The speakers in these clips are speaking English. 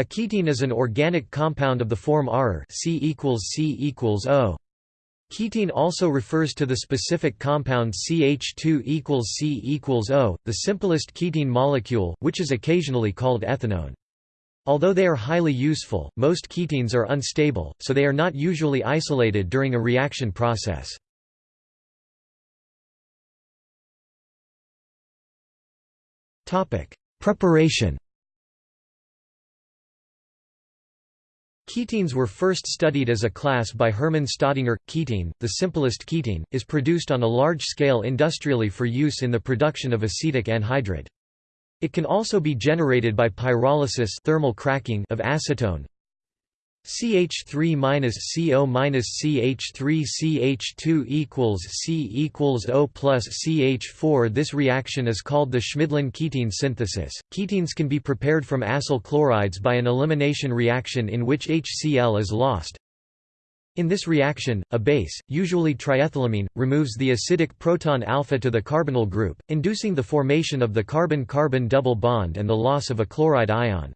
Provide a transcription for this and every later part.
A ketene is an organic compound of the form Ar C C O. Ketene also refers to the specific compound CH2 equals C O, the simplest ketene molecule, which is occasionally called ethenone. Although they are highly useful, most ketenes are unstable, so they are not usually isolated during a reaction process. Preparation Ketenes were first studied as a class by Hermann Staudinger. Ketene, the simplest ketene, is produced on a large scale industrially for use in the production of acetic anhydride. It can also be generated by pyrolysis thermal cracking of acetone, CH3 minus CO minus CH3 CH2 equals C equals O plus CH4 This reaction is called the Schmidlin ketene synthesis. Ketenes can be prepared from acyl chlorides by an elimination reaction in which HCl is lost. In this reaction, a base, usually triethylamine, removes the acidic proton alpha to the carbonyl group, inducing the formation of the carbon-carbon double bond and the loss of a chloride ion.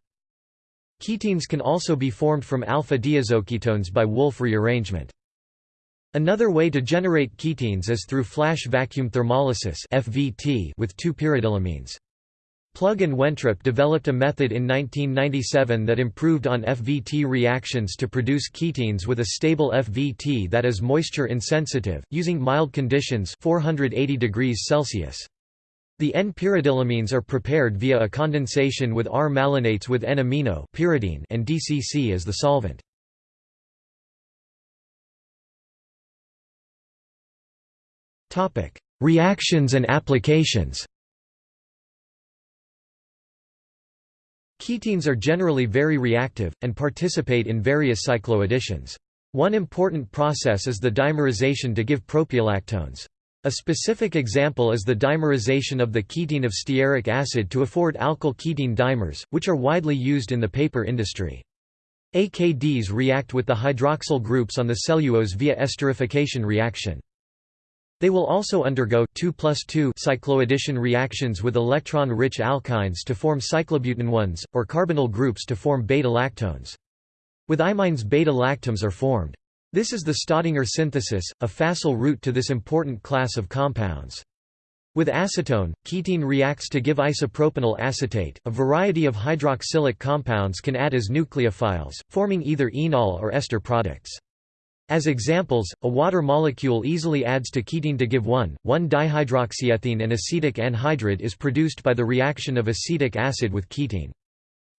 Ketenes can also be formed from alpha-diazoketones by Wolff rearrangement. Another way to generate ketenes is through flash vacuum thermolysis (FVT) with two pyridylamines. Plug and Wentrup developed a method in 1997 that improved on FVT reactions to produce ketenes with a stable FVT that is moisture insensitive, using mild conditions 480 degrees Celsius. The N-pyridylamines are prepared via a condensation with R-malonates with N-amino and DCC as the solvent. Reactions and applications Ketenes are generally very reactive, and participate in various cycloadditions. One important process is the dimerization to give propiolactones. A specific example is the dimerization of the ketene of stearic acid to afford alkyl ketene dimers, which are widely used in the paper industry. AKDs react with the hydroxyl groups on the cellulose via esterification reaction. They will also undergo 2 2 cycloaddition reactions with electron-rich alkynes to form cyclobutenones, or carbonyl groups to form beta-lactones. With imines beta-lactams are formed. This is the Staudinger synthesis, a facile route to this important class of compounds. With acetone, ketene reacts to give isopropenyl acetate. A variety of hydroxylic compounds can add as nucleophiles, forming either enol or ester products. As examples, a water molecule easily adds to ketene to give 1,1-dihydroxyethene and acetic anhydride is produced by the reaction of acetic acid with ketene.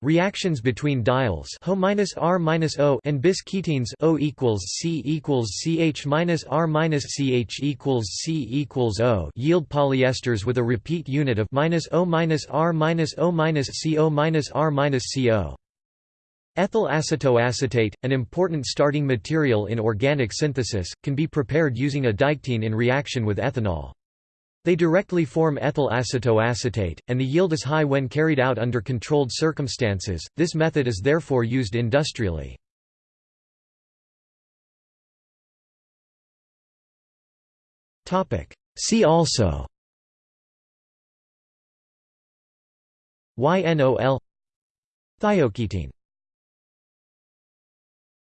Reactions between diols Ho-R-O and bis ketenes O equals C equals CH minus R minus CH equals C equals O yield polyesters with a repeat unit of minus O minus R minus O minus CO minus R minus CO. Ethyl acetoacetate, an important starting material in organic synthesis, can be prepared using a diketene in reaction with ethanol. They directly form ethyl acetoacetate, and the yield is high when carried out under controlled circumstances. This method is therefore used industrially. Topic: See also YNOL Thioketene